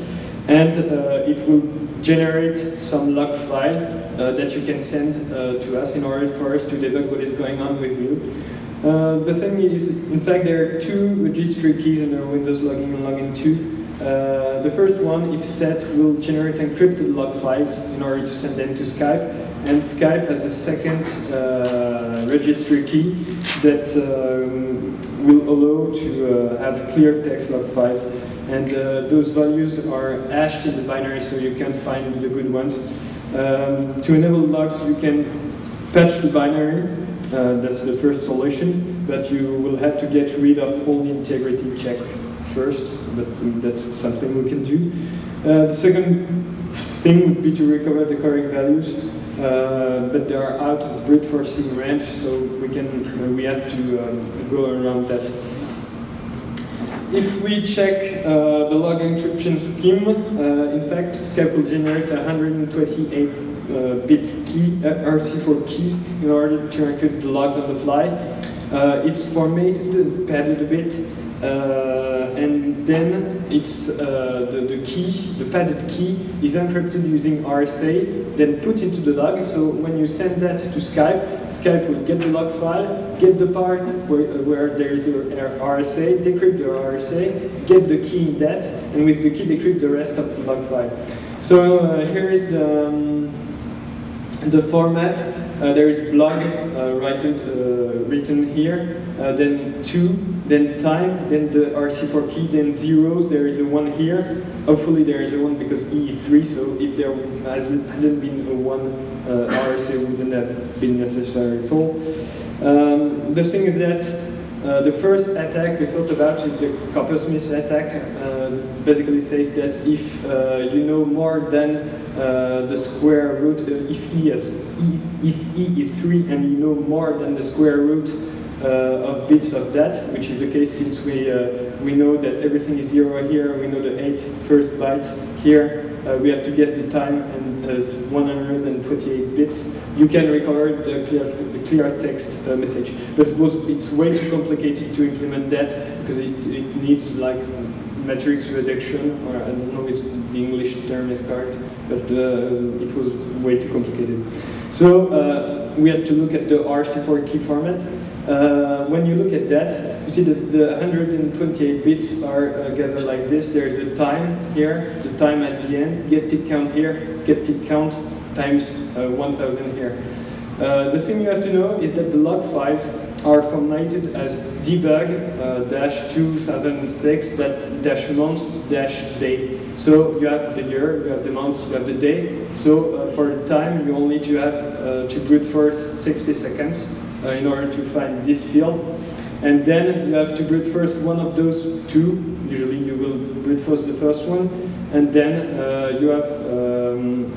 and uh, it will generate some log file uh, that you can send uh, to us in order for us to debug what is going on with you. Uh, the thing is, in fact, there are two registry keys in our Windows login and login 2. Uh, the first one, if set, will generate encrypted log files in order to send them to Skype. And Skype has a second uh, registry key that um, will allow to have clear text log files and uh, those values are hashed in the binary so you can find the good ones. Um, to enable logs, you can patch the binary, uh, that's the first solution, but you will have to get rid of all the integrity check first, but that's something we can do. Uh, the second thing would be to recover the correct values, uh, but they are out of brute forcing range, so we can uh, we have to um, go around that if we check uh, the log encryption scheme, uh, in fact, Skype will generate 128-bit uh, key, uh, RC4 keys in order to encrypt the logs on the fly. Uh, it's formatted and padded a bit, and then it's the, the key, the padded key, is encrypted using RSA, then put into the log. So when you send that to Skype, Skype will get the log file, get the part where, where there is RSA, decrypt the RSA, get the key in that, and with the key decrypt the rest of the log file. So uh, here is the, um, the format. Uh, there is blog uh, written, uh, written here, uh, then two, then time, then the RC4 key, then zeros. There is a one here. Hopefully there is a one because E is three. So if there hadn't been a one, uh, RC wouldn't have been necessary at all. Um, the thing is that uh, the first attack we thought about is the Coppersmith attack. Uh, basically says that if uh, you know more than uh, the square root, uh, if e, is, e, if e is 3 and you know more than the square root uh, of bits of that, which is the case since we, we know that everything is 0 here, we know the 8 first byte here, we have to guess the time and 128 bits. You can recover the clear, the clear text message, but it was, it's way too complicated to implement that because it, it needs like matrix reduction, or I don't know if the English term is correct, but uh, it was way too complicated. So uh, we had to look at the RC4 key format. Uh, when you look at that, you see that the 128 bits are uh, gathered like this. There's a time here, the time at the end, get tick count here, get tick count times uh, 1000 here. Uh, the thing you have to know is that the log files are formatted as debug uh, dash 2006 dash months dash day. So you have the year, you have the months, you have the day. So uh, for the time, you only need to have to brute force 60 seconds in order to find this field. And then you have to brute force one of those two. Usually you will brute force the first one. And then uh, you have um,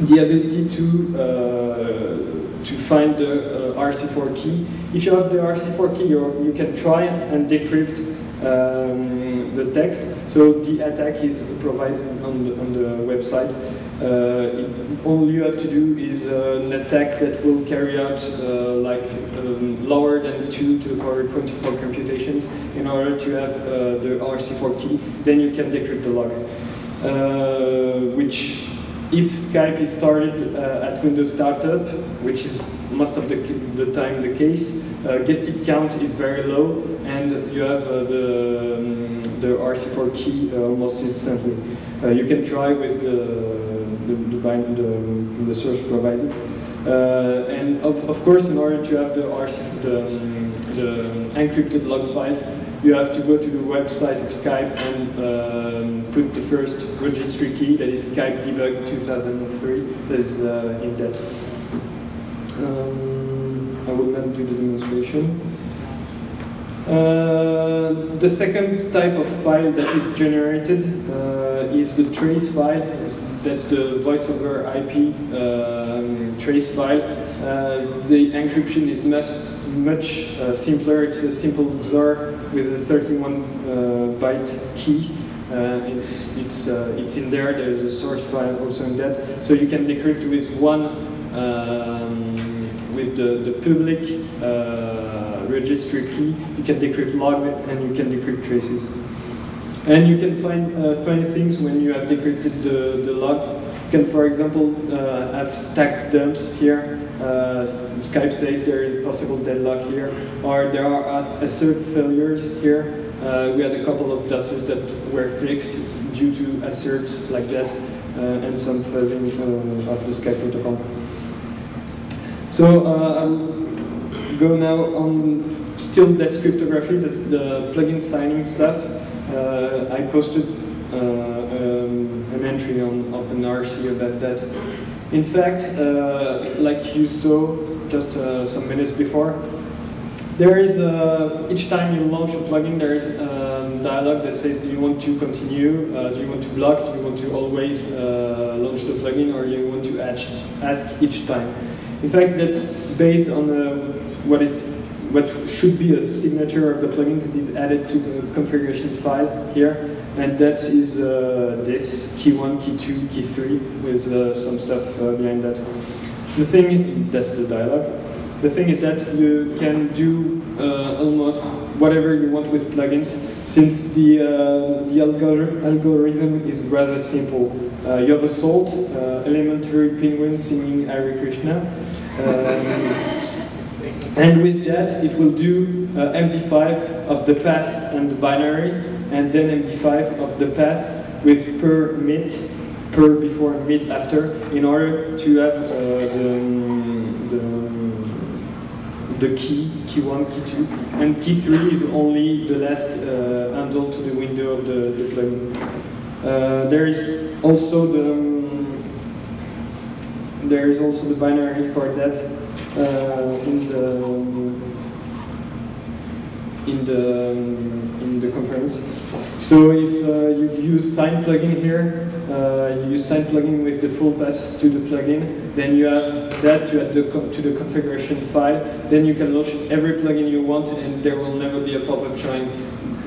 the ability to uh, to find the uh, RC4 key. If you have the RC4 key, you, you can try and decrypt um, the text. So the attack is provided on the, on the website. Uh, all you have to do is uh, an attack that will carry out uh, like um, lower than 2 to the power 24 computations in order to have the RC4 key. Then you can decrypt the log, which if Skype is started uh, at Windows Startup, which is most of the, the time the case, uh, get tick count is very low, and you have uh, the, um, the RC4 key almost instantly. You can try with the, the, the, the, source provided. Uh, and of, of course, in order to have the, the, the encrypted log files, you have to go to the website of Skype and um, put the first registry key, that is Skype debug 2003, that is uh, in that. Um, I will not do the demonstration. Uh, the second type of file that is generated uh, is the trace file. That's the voice over IP um, trace file. Uh, the encryption is much, much uh, simpler. It's a simple XOR with a 31 uh, byte key. Uh, it's, it's, it's in there. There's a source file also in that. So you can decrypt with one, um, with the, the public registry key, you can decrypt logs and you can decrypt traces. And you can find uh, funny things when you have decrypted the, the logs. You can, for example, uh, have stack dumps here. Uh, Skype says there is possible deadlock here, or there are assert failures here. Uh, we had a couple of DOSes that were fixed due to asserts like that, uh, and some fuzzing uh, of the Skype protocol. So I'll go now on still that cryptography, that's the plugin signing stuff. Uh, I posted uh, um, an entry on OpenRC about that. In fact, uh, like you saw just uh, some minutes before, there is, uh, each time you launch a plugin, there is a um, dialog that says, do you want to continue, uh, do you want to block, do you want to always launch the plugin, or you want to ask each time. In fact, that's based on what is what should be a signature of the plugin that is added to the configuration file here. And that is uh, this, key 1, key 2, key 3, with uh, some stuff uh, behind that. The thing, that's the dialog. The thing is that you can do uh, almost whatever you want with plugins, since the, uh, the algor algorithm is rather simple. Uh, you have a salt, elementary penguin singing Hare Krishna. Um, and with that, it will do uh, MD5 of the path and the binary, and then MD5 of the path with per mit, per before and mid after in order to have uh, the, the, the key, key 1, key 2, and key 3 is only the last uh, handle to the window of the, the plugin. Uh, there is also the um, there is also the binary for that in the in the in the conference. So if uh, you use sign plugin here, uh, you use sign plugin with the full path to the plugin, then you have that to add the to the configuration file. Then you can launch every plugin you want, and there will never be a pop-up showing.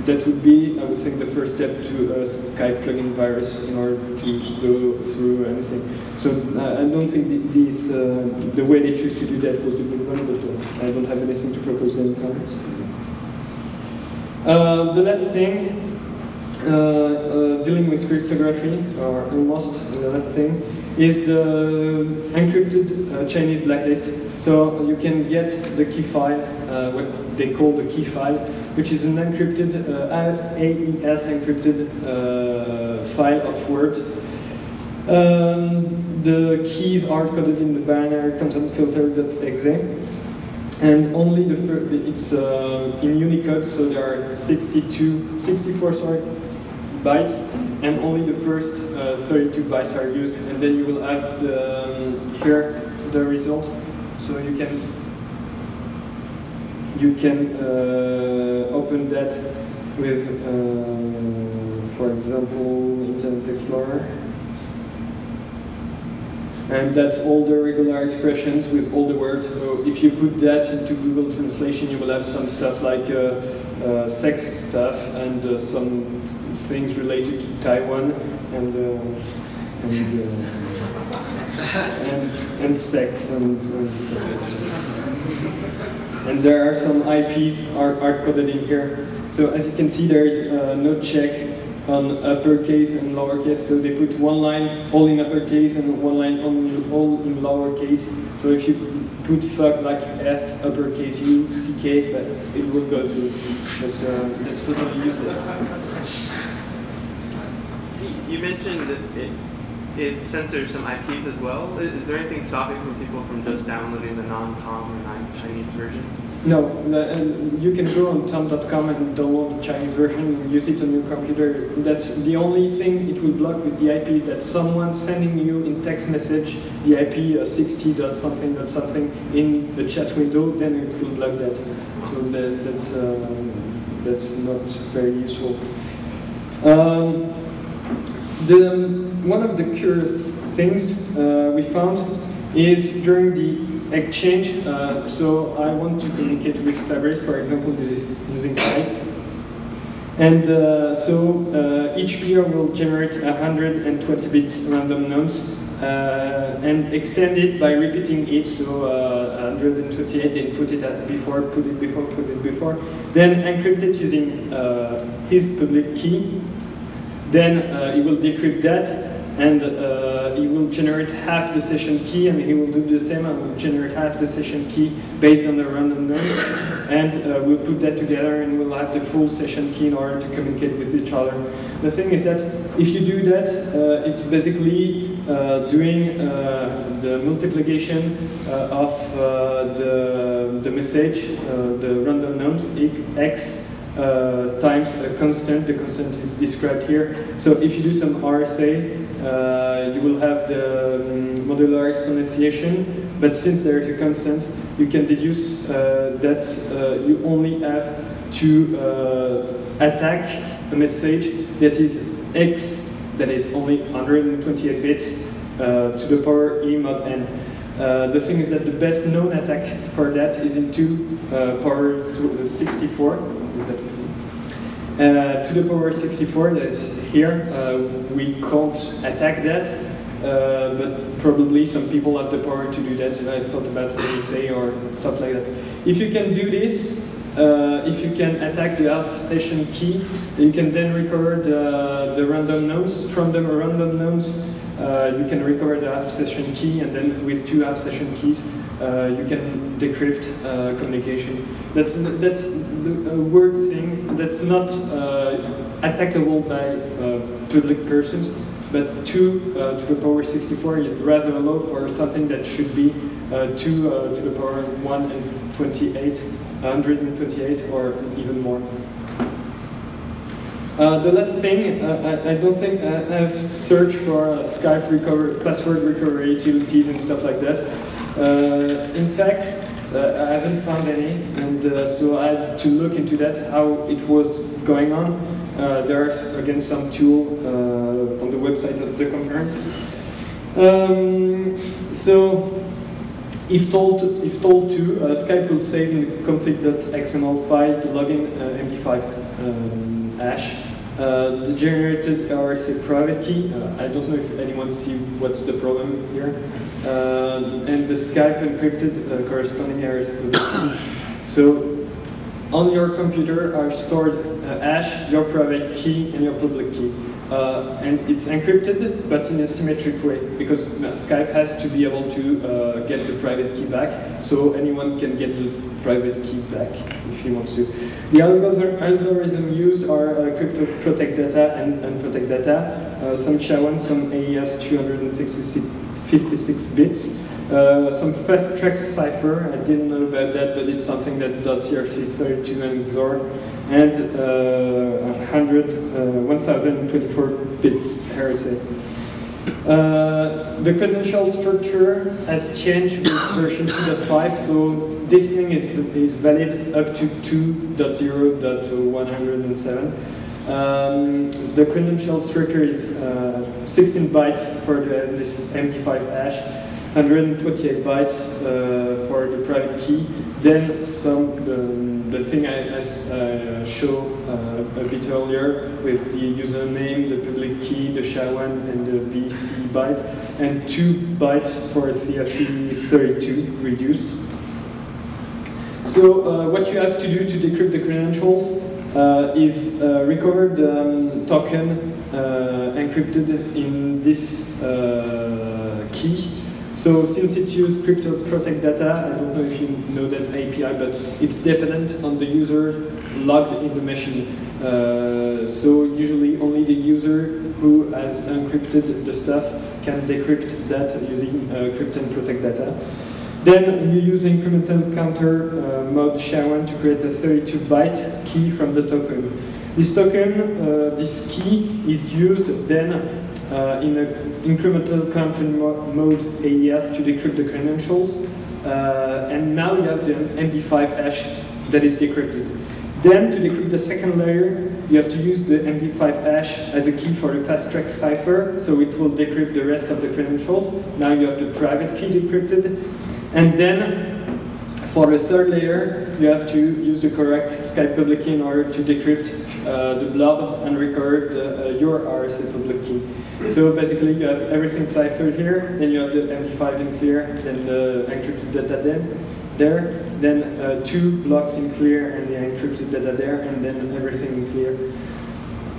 That would be, I would think, the first step to a Skype plugin virus in order to go through anything. So uh, I don't think this, uh, the way they choose to do that was the good one, but uh, I don't have anything to propose in comments. Uh, the last thing uh, dealing with cryptography, or almost the last thing, is the encrypted uh, Chinese blacklist. So you can get the key file, what they call the key file, which is an encrypted, AES encrypted file of words. Um, the keys are coded in the binary content filter.exe and only the first, it's uh, in Unicode, so there are 62, 64, sorry, bytes, and only the first uh, 32 bytes are used, and then you will have the, um, here the result. So you can you can uh, open that with, uh, for example, Internet Explorer. And that's all the regular expressions with all the words. So if you put that into Google Translation, you will have some stuff like uh, uh, sex stuff and uh, some things related to Taiwan and uh, and, uh, and, and sex and, and stuff. And there are some IPs are, are coded in here. So as you can see, there is uh, no check on uppercase and lowercase. So they put one line all in uppercase and one line on, all in lowercase. So if you put fuck like F uppercase U C K, but it will go through. That's, uh, that's totally useless. You mentioned that it, it censors some IPs as well. Is there anything stopping from people from just downloading the non-Tom or non-Chinese version? No, you can go on tom.com and download the Chinese version and use it on your computer. That's the only thing it will block with the IP is that someone sending you in text message the IP uh, 60 does something dot something in the chat window, then it will block that. So that, that's uh, that's not very useful. Um, the, one of the curious things uh, we found is during the exchange, uh, so I want to communicate with Fabrice, for example, using Skype. And uh, so uh, each peer will generate 120 bits random nodes uh, and extend it by repeating it, so uh, 128, then put it at before, put it before, put it before, then encrypt it using his public key, then uh, he will decrypt that, and uh, he will generate half the session key, and he will do the same and will generate half the session key based on the random nodes. And uh, we'll put that together and we'll have the full session key in order to communicate with each other. The thing is that if you do that, uh, it's basically uh, doing uh, the multiplication of the, the message, the random nodes, x uh, times a constant. The constant is described here. So if you do some RSA, uh, you will have the um, modular exponentiation. But since there is a constant, you can deduce uh, that uh, you only have to attack a message that is x, that is only 128 bits, to the power e mod n. Uh, the thing is that the best known attack for that is in 2 uh, power 64. Uh, to the power 64 that is here, uh, we can't attack that, uh, but probably some people have the power to do that. I thought about ASA or stuff like that. If you can do this, uh, if you can attack the half session key, you can then recover the, the random nodes. From the random nodes, uh, you can recover the half session key, and then with two half session keys, uh, you can decrypt uh, communication. That's that's a word thing that's not uh, attackable by uh, public persons. but 2 uh, to the power 64 is rather low for something that should be 2 uh, to the power 1 and 28, 128 or even more. Uh, the last thing, uh, I, I, don't think I, have searched for uh, Skype recovery, password recovery utilities and stuff like that. Uh, in fact, uh, I haven't found any, and uh, so I had to look into that, how it was going on. there's again some tool on the website of the conference. Um, so if told, if told to, uh, Skype will save in config.xml file the login uh, MD5 um, hash. Uh, the generated RSA private key, uh, I don't know if anyone see what's the problem here, uh, and the Skype encrypted uh, corresponding RSA. So on your computer are stored hash, your private key, and your public key. Uh, and it's encrypted, but in a symmetric way, because Skype has to be able to uh, get the private key back, so anyone can get the private key back if he wants to. The algorithm used are uh, crypto protect data and unprotect data, uh, some SHA-1, some AES 256 bits, uh, some fast track cipher, I didn't know about that, but it's something that does ERC32 and XOR, and uh, 100, uh, 1024 bits RSA. Uh, the credential structure has changed with version 2.5, so this thing is, is valid up to 2.0.107. Um, the credential structure is uh, 16 bytes for the, this MD5 hash, 128 bytes uh, for the private key. Then some the, the thing I, I uh, show uh, a bit earlier with the username, the public key, the SHA-1, and the BC byte, and two bytes for CFE32 reduced. So uh, what you have to do to decrypt the credentials uh, is uh, recover the um, token encrypted in this key so since it uses crypto protect data, I don't know if you know that API, but it's dependent on the user logged in the machine. Uh, so usually only the user who has encrypted the stuff can decrypt that using uh, and protect data. Then you use incremental counter uh, mode SHA-1 to create a 32-byte key from the token. This token, uh, this key is used then uh, in an incremental content mo mode AES to decrypt the credentials. Uh, and now you have the MD5 hash that is decrypted. Then to decrypt the second layer, you have to use the MD5 hash as a key for the fast track cipher, so it will decrypt the rest of the credentials. Now you have the private key decrypted. And then for the third layer, you have to use the correct Skype public key in order to decrypt uh, the blob and record uh, your RSA public key. So basically you have everything ciphered here, then you have the MD5 in clear, then the encrypted data then, there, then uh, two blocks in clear and the encrypted data there, and then everything in clear.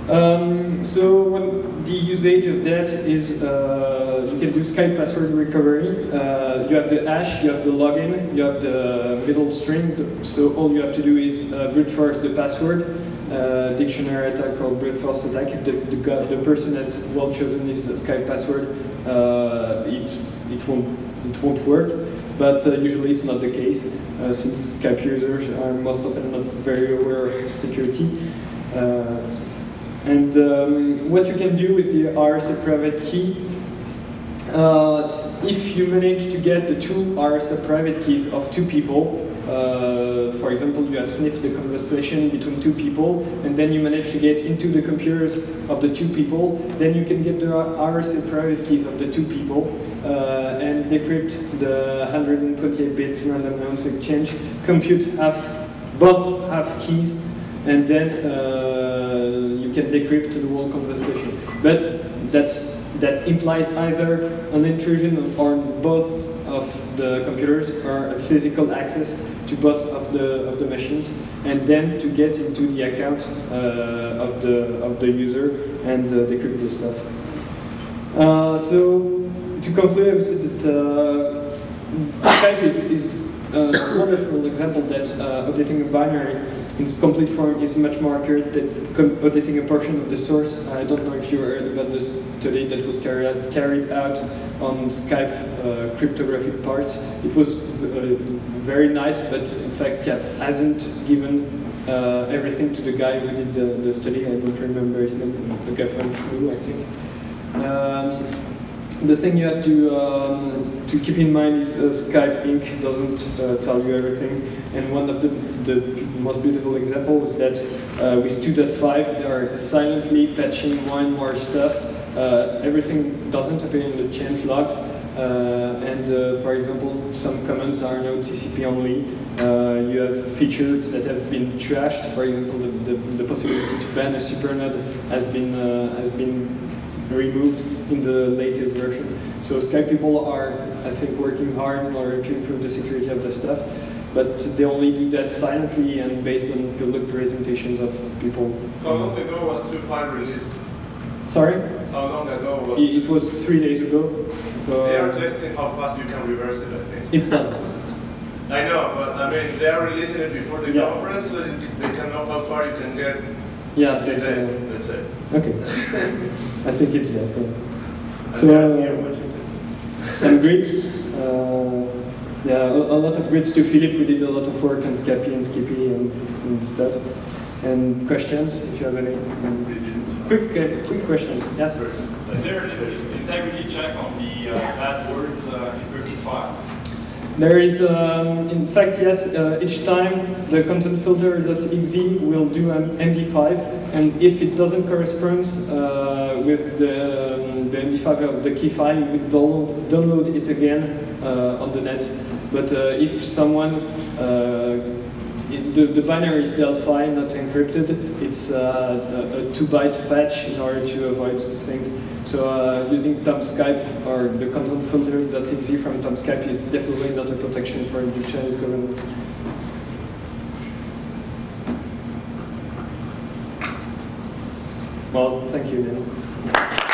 Um, so the usage of that is uh, you can do Skype password recovery. Uh, you have the hash, you have the login, you have the middle string. So all you have to do is uh, brute force the password. Uh, dictionary attack called brute force attack. If the, the, the person has well chosen this Skype password, uh, it it won't it won't work. But uh, usually it's not the case, since Skype users are most often not very aware of security. And um, what you can do with the RSA private key, uh, if you manage to get the two RSA private keys of two people, uh, for example, you have sniffed the conversation between two people, and then you manage to get into the computers of the two people, then you can get the RSA private keys of the two people, uh, and decrypt the 128 bits random noise exchange, compute half, both half keys, and then uh, you can decrypt the whole conversation. But that's that implies either an intrusion on both of the computers or a physical access to both of the of the machines, and then to get into the account uh, of the of the user and uh, decrypt the stuff. Uh, so to conclude, I would say that uh, is a wonderful example that uh, updating a binary in its complete form is much more accurate than auditing a portion of the source. I don't know if you heard about the study that was carried out, on Skype uh, cryptographic parts. It was uh, very nice, but in fact, Cap hasn't given uh, everything to the guy who did the, the study. I don't remember his name, the guy from Shrew, I think. Um, the thing you have to um, to keep in mind is uh, Skype Inc. doesn't uh, tell you everything, and one of the, the most beautiful examples is that uh, with 2.5 they are silently patching more and more stuff. Uh, everything doesn't appear in the change logs, uh, and uh, for example, some comments are now TCP only. You have features that have been trashed. For example, the, the, the possibility to ban a supernode has been has been removed in the latest version. So Skype people are, I think, working hard in order to improve the security of the stuff, but they only do that silently and based on public presentations of people. How long ago was 2.5 released? Sorry, How long ago was it, it was three days ago. They are Uh, testing how fast you can reverse it, I think. it's done. I know, but I mean, they are releasing it before the Yeah. conference, so they can know how far you can get Yeah, in it's, days, uh, let's say. okay. I think it's that. Yeah. And So, are uh, watching some grids. Uh, yeah, a, a lot of grids to Philip. We did a lot of work on Scapi and Skippy and, and stuff. And questions, if you have any. Quick, uh, quick questions. Yes. Is there an integrity check on the uh, bad words uh, encrypted file? There is, um, in fact, yes. Uh, each time the content filter.exe will do an MD5, and if it doesn't correspond uh, with the, um, the MD5 of the key file, we download, download it again uh, on the net. But uh, if someone uh, the, the binary is Delphi, not encrypted. It's uh, a, a two-byte patch in order to avoid those things. So uh, using Tomskype or the content filter.exe from Tomskype is definitely not a protection for the Chinese government. Well, thank you. Then.